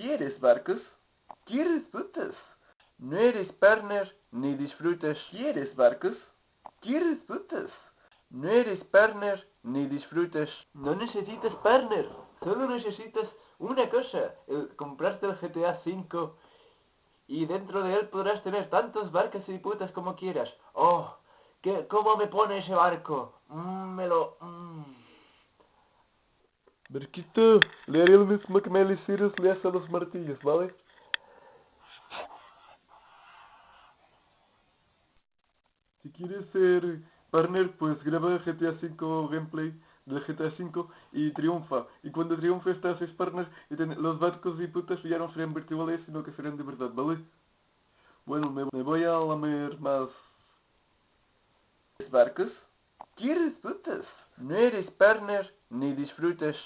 ¿Quieres barcos? ¿Quieres putas? No eres partner ni disfrutas. ¿Quieres barcos? ¿Quieres putas? No eres partner ni disfrutas. No necesitas partner. Solo necesitas una cosa. El comprarte el GTA V. Y dentro de él podrás tener tantos barcos y putas como quieras. Oh, ¿qué, ¿cómo me pone ese barco? Mm, me lo... mm. Barquito, le haré Miley Cyrus le a los martillos, ¿vale? Si quieres ser partner, pues graba GTA V gameplay del GTA V y triunfa. Y cuando triunfes te haces partner y los barcos y putas ya no serán virtuales, sino que serán de verdad, ¿vale? Bueno, me, me voy a lamer más. ¿Quieres barcos? ¿Quieres putas? No eres partner ni disfrutas.